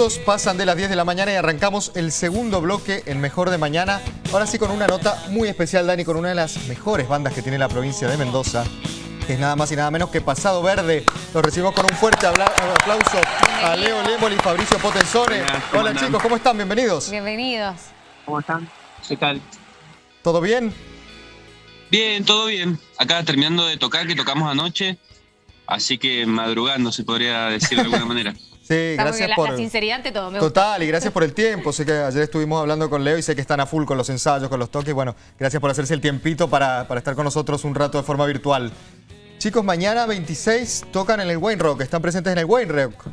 minutos pasan de las 10 de la mañana y arrancamos el segundo bloque, el mejor de mañana. Ahora sí con una nota muy especial, Dani, con una de las mejores bandas que tiene la provincia de Mendoza. Que es nada más y nada menos que Pasado Verde. Los recibimos con un fuerte aplauso a Leo Lemol y Fabricio Potenzone. Hola chicos, ¿cómo están? Bienvenidos. Bienvenidos. ¿Cómo están? ¿Qué tal? ¿Todo bien? Bien, todo bien. Acá terminando de tocar, que tocamos anoche. Así que madrugando, se podría decir de alguna manera. Sí, gracias por... La sinceridad ante todo, me Total, y gracias por el tiempo. Sé que ayer estuvimos hablando con Leo y sé que están a full con los ensayos, con los toques. Bueno, gracias por hacerse el tiempito para, estar con nosotros un rato de forma virtual. Chicos, mañana 26 tocan en el Wayne Rock, están presentes en el Wayne Rock.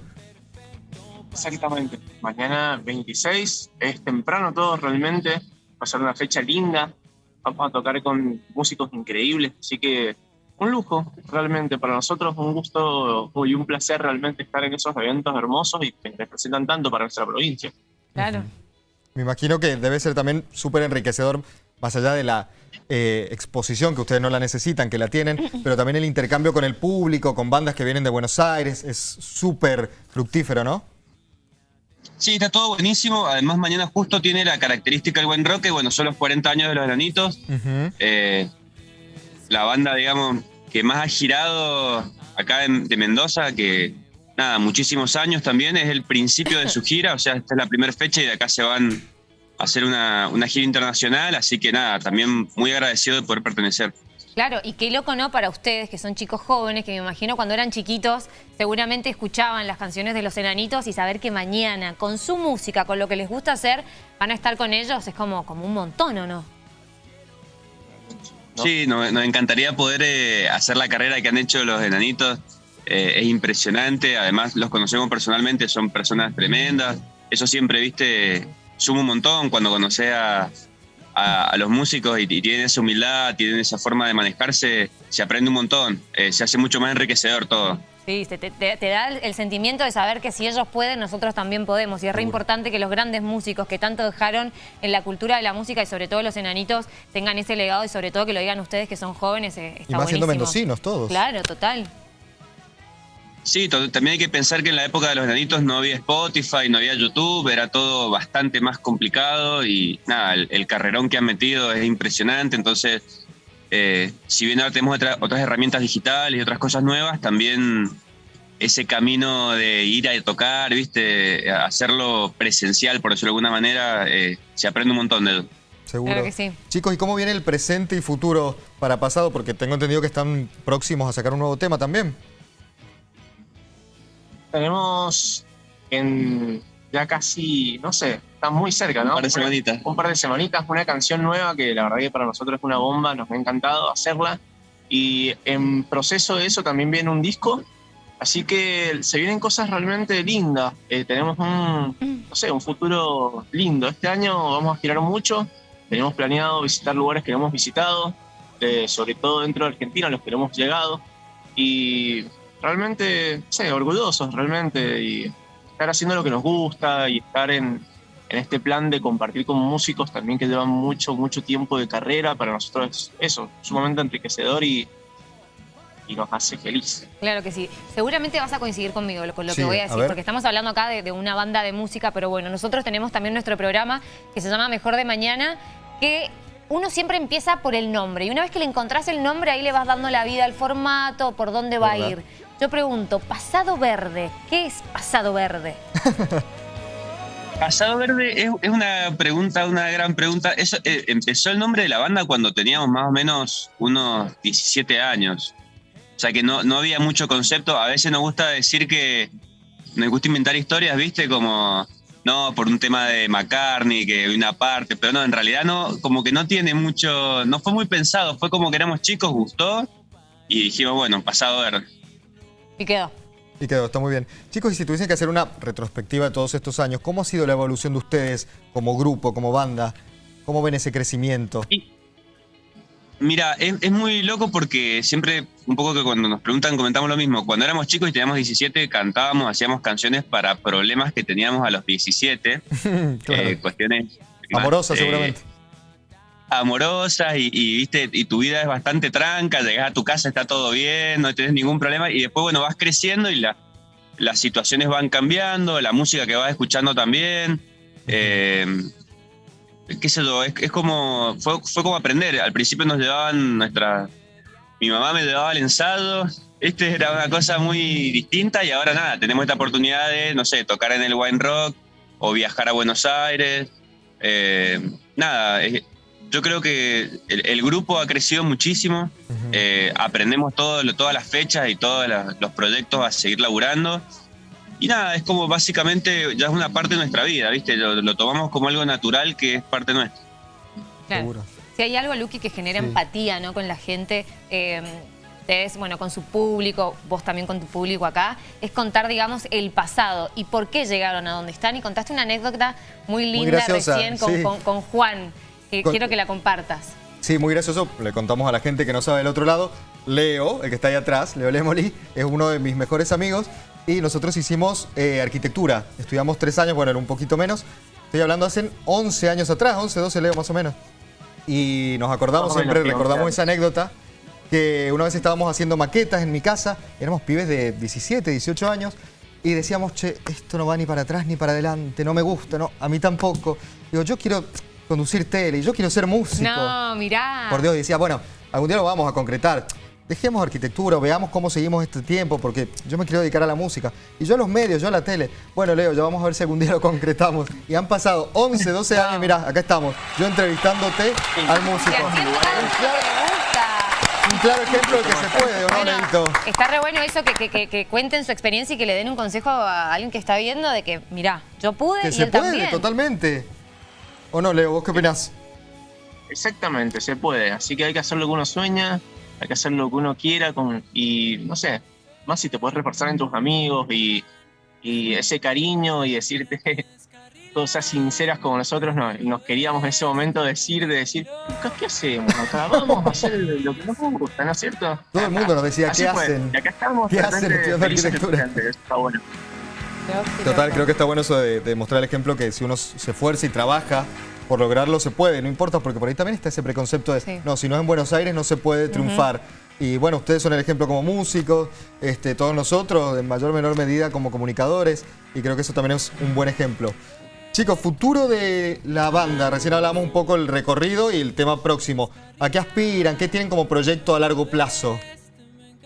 Exactamente. Mañana 26 es temprano todo realmente. Va a ser una fecha linda. Vamos a tocar con músicos increíbles, así que un lujo realmente para nosotros, un gusto y un placer realmente estar en esos eventos hermosos y que representan tanto para nuestra provincia. Claro. Me imagino que debe ser también súper enriquecedor, más allá de la eh, exposición, que ustedes no la necesitan, que la tienen, pero también el intercambio con el público, con bandas que vienen de Buenos Aires, es súper fructífero, ¿no? Sí, está todo buenísimo. Además, mañana justo tiene la característica del buen rock, que bueno, son los 40 años de los granitos la banda, digamos, que más ha girado acá de Mendoza, que nada, muchísimos años también, es el principio de su gira, o sea, esta es la primera fecha y de acá se van a hacer una, gira internacional, así que nada, también muy agradecido de poder pertenecer. Claro, y qué loco, ¿no? Para ustedes, que son chicos jóvenes, que me imagino cuando eran chiquitos, seguramente escuchaban las canciones de los enanitos y saber que mañana, con su música, con lo que les gusta hacer, van a estar con ellos, es como, como un montón, ¿o no? Sí, nos, encantaría poder eh, hacer la carrera que han hecho los enanitos. Eh, es impresionante, además los conocemos personalmente, son personas tremendas. Eso siempre, viste, suma un montón cuando conoces a, los músicos y, tienen esa humildad, tienen esa forma de manejarse, se aprende un montón, eh, se hace mucho más enriquecedor todo. Sí, te, da el sentimiento de saber que si ellos pueden, nosotros también podemos. Y es re importante que los grandes músicos que tanto dejaron en la cultura de la música y sobre todo los enanitos tengan ese legado y sobre todo que lo digan ustedes que son jóvenes. Eh, está y más siendo mendocinos todos. Claro, total. Sí, también hay que pensar que en la época de los enanitos no había Spotify, no había YouTube, era todo bastante más complicado y nada, el, carrerón que han metido es impresionante, entonces eh, si bien ahora tenemos otras herramientas digitales y otras cosas nuevas, también ese camino de ir a tocar, viste, hacerlo presencial, por decirlo de alguna manera, eh, se aprende un montón de eso. Seguro. Chicos, ¿y cómo viene el presente y futuro para pasado? Porque tengo entendido que están próximos a sacar un nuevo tema también. Tenemos en ya casi, no sé, está muy cerca, ¿no? Un par de semanitas. Un par de semanitas, una canción nueva que la verdad que para nosotros es una bomba, nos ha encantado hacerla. Y en proceso de eso también viene un disco, así que se vienen cosas realmente lindas. Eh, tenemos un, no sé, un futuro lindo. Este año vamos a girar mucho, tenemos planeado visitar lugares que no hemos visitado, eh, sobre todo dentro de Argentina, los que no hemos llegado. Y realmente, sé, orgullosos realmente. Y estar haciendo lo que nos gusta y estar en, este plan de compartir con músicos también que llevan mucho, mucho tiempo de carrera, para nosotros es eso, sumamente enriquecedor y, y nos hace feliz. Claro que sí. Seguramente vas a coincidir conmigo con lo que voy a decir, porque estamos hablando acá de, de, una banda de música, pero bueno, nosotros tenemos también nuestro programa que se llama Mejor de Mañana, que uno siempre empieza por el nombre, y una vez que le encontrás el nombre, ahí le vas dando la vida al formato, por dónde va a ir. Yo pregunto, pasado verde, ¿qué es pasado verde? Pasado Verde es, una pregunta, una gran pregunta. Eso, eh, empezó el nombre de la banda cuando teníamos más o menos unos 17 años. O sea que no, no había mucho concepto. A veces nos gusta decir que nos gusta inventar historias, ¿viste? Como, no, por un tema de McCartney, que una parte, pero no, en realidad no, como que no tiene mucho, no fue muy pensado. Fue como que éramos chicos, gustó y dijimos, bueno, Pasado Verde. Y quedó. Y quedó, está muy bien. Chicos, y si tuviesen que hacer una retrospectiva de todos estos años, ¿cómo ha sido la evolución de ustedes como grupo, como banda? ¿Cómo ven ese crecimiento? Mira, es, muy loco porque siempre, un poco que cuando nos preguntan, comentamos lo mismo. Cuando éramos chicos y teníamos 17, cantábamos, hacíamos canciones para problemas que teníamos a los 17. Eh, cuestiones... Amorosas, seguramente amorosas y, viste y tu vida es bastante tranca, llegas a tu casa, está todo bien, no tienes ningún problema y después bueno vas creciendo y la, las situaciones van cambiando, la música que vas escuchando también. Eh, qué sé yo, es, como, fue, fue, como aprender. Al principio nos llevaban nuestra, mi mamá me llevaba al ensayo, este era una cosa muy distinta y ahora nada, tenemos esta oportunidad de, no sé, tocar en el Wine Rock o viajar a Buenos Aires. Eh, nada, yo creo que el, grupo ha crecido muchísimo, eh, aprendemos todo, todas las fechas y todos los proyectos a seguir laburando. Y nada, es como básicamente ya es una parte de nuestra vida, ¿viste? Lo, tomamos como algo natural que es parte nuestra. Claro. Si hay algo, Luqui, que genera empatía ¿no? con la gente, eh, ustedes, bueno, con su público, vos también con tu público acá, es contar, digamos, el pasado y por qué llegaron a donde están. Y contaste una anécdota muy linda recién con, Juan, que quiero que la compartas. Sí, muy gracioso. Le contamos a la gente que no sabe del otro lado. Leo, el que está ahí atrás, Leo Lemoli, es uno de mis mejores amigos y nosotros hicimos eh, arquitectura. Estudiamos tres años, bueno, era un poquito menos. Estoy hablando hace 11 años atrás, 11, 12 leo más o menos. Y nos acordamos, siempre recordamos esa anécdota, que una vez estábamos haciendo maquetas en mi casa, éramos pibes de 17, 18 años, y decíamos, che, esto no va ni para atrás ni para adelante, no me gusta, no, a mí tampoco. Digo, yo quiero conducir tele, yo quiero ser músico. No, mirá. Por Dios, decía, bueno, algún día lo vamos a concretar dejemos arquitectura, veamos cómo seguimos este tiempo, porque yo me quiero dedicar a la música. Y yo a los medios, yo a la tele. Bueno, Leo, ya vamos a ver si algún día lo concretamos. Y han pasado 11, 12 años, mira, acá estamos. Yo entrevistándote al músico. Un claro ejemplo de que se puede, ¿o no, Está re bueno eso, que, cuenten su experiencia y que le den un consejo a alguien que está viendo de que, mira, yo pude que se puede, totalmente. ¿O no, Leo? ¿Vos qué opinás? Exactamente, se puede. Así que hay que hacer lo que uno sueña, hay que hacer lo que uno quiera con, y no sé, más si te puedes reforzar en tus amigos y, ese cariño y decirte cosas sinceras como nosotros nos, queríamos en ese momento decir, de decir, ¿qué hacemos acá? Vamos a hacer lo que nos gusta, ¿no es cierto? Todo el mundo nos decía, ¿qué hacen? Y acá estamos, ¿qué hacen estudiando arquitectura? Está bueno. Total, creo que está bueno eso de, de mostrar el ejemplo que si uno se esfuerza y trabaja por lograrlo se puede, no importa, porque por ahí también está ese preconcepto de, no, si no es en Buenos Aires no se puede triunfar. Y bueno, ustedes son el ejemplo como músicos, este, todos nosotros en mayor o menor medida como comunicadores, y creo que eso también es un buen ejemplo. Chicos, futuro de la banda, recién hablamos un poco del recorrido y el tema próximo. ¿A qué aspiran? ¿Qué tienen como proyecto a largo plazo?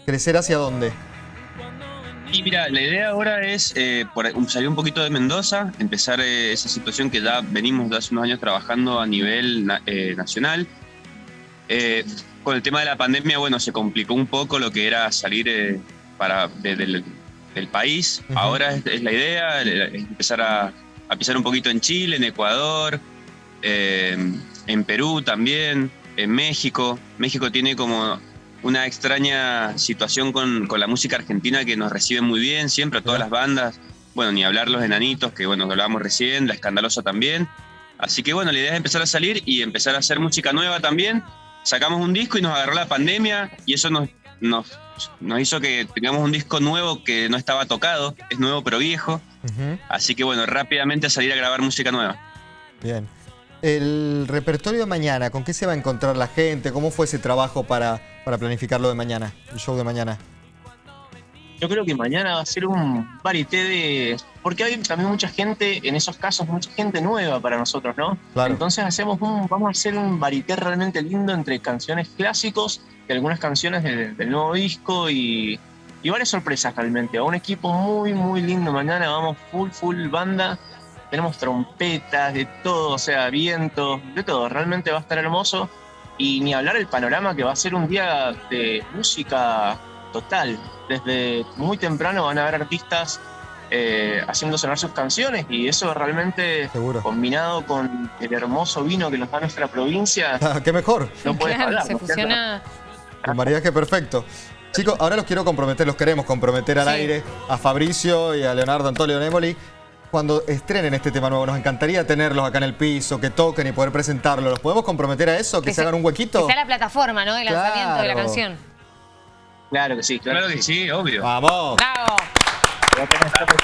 ¿Crecer hacia dónde? Y mira, la idea ahora es eh, salir un poquito de Mendoza, empezar eh, esa situación que ya venimos de hace unos años trabajando a nivel eh, nacional. con el tema de la pandemia, bueno, se complicó un poco lo que era salir para, del, país. Ahora es, la idea, empezar a, a, pisar un poquito en Chile, en Ecuador, en Perú también, en México. México tiene como una extraña situación con, la música argentina que nos recibe muy bien, siempre todas las bandas, bueno, ni hablar los enanitos, que bueno, hablábamos recién, la escandalosa también. Así que bueno, la idea es empezar a salir y empezar a hacer música nueva también. Sacamos un disco y nos agarró la pandemia y eso nos, nos, hizo que tengamos un disco nuevo que no estaba tocado, es nuevo pero viejo. Así que bueno, rápidamente a salir a grabar música nueva. Bien. El repertorio de mañana, ¿con qué se va a encontrar la gente? ¿Cómo fue ese trabajo para, para planificarlo de mañana, el show de mañana? Yo creo que mañana va a ser un varité de... Porque hay también mucha gente, en esos casos, mucha gente nueva para nosotros, ¿no? Claro. Entonces hacemos un, vamos a hacer un varité realmente lindo entre canciones clásicos y algunas canciones del, nuevo disco y, y varias sorpresas realmente. A un equipo muy, muy lindo mañana, vamos full, full banda tenemos trompetas, de todo, o sea, viento, de todo. Realmente va a estar hermoso. Y ni hablar el panorama que va a ser un día de música total. Desde muy temprano van a haber artistas eh, haciendo sonar sus canciones y eso realmente combinado con el hermoso vino que nos da nuestra provincia. Ah, ¡Qué mejor! No puedes hablar. Se fusiona. Un maridaje perfecto. Chicos, ahora los quiero comprometer, los queremos comprometer al aire a Fabricio y a Leonardo Antonio Nemoli cuando estrenen este tema nuevo. Nos encantaría tenerlos acá en el piso, que toquen y poder presentarlo. ¿Los podemos comprometer a eso? ¿Que, se, hagan un huequito? Que sea la plataforma, ¿no? El lanzamiento de la canción. Claro que sí, claro, que sí, obvio. ¡Vamos! ¡Bravo!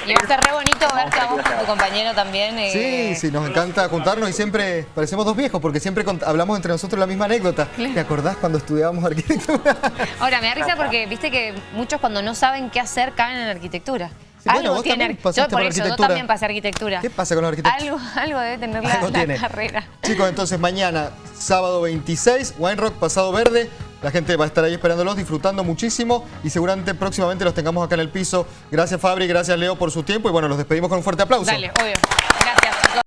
Y va a ser re bonito verte a vos con tu compañero también. Eh. Sí, sí, nos encanta juntarnos y siempre parecemos dos viejos porque siempre hablamos entre nosotros la misma anécdota. ¿Te acordás cuando estudiábamos arquitectura? Ahora, me da risa porque viste que muchos cuando no saben qué hacer caen en arquitectura. Algo bueno, tiene. Yo por, eso, yo también pasé arquitectura. ¿Qué pasa con la arquitectura? Algo, algo debe tener la, carrera. Chicos, entonces mañana, sábado 26, Wine Rock Pasado Verde. La gente va a estar ahí esperándolos, disfrutando muchísimo y seguramente próximamente los tengamos acá en el piso. Gracias Fabri, gracias Leo por su tiempo y bueno, los despedimos con un fuerte aplauso. Dale, obvio.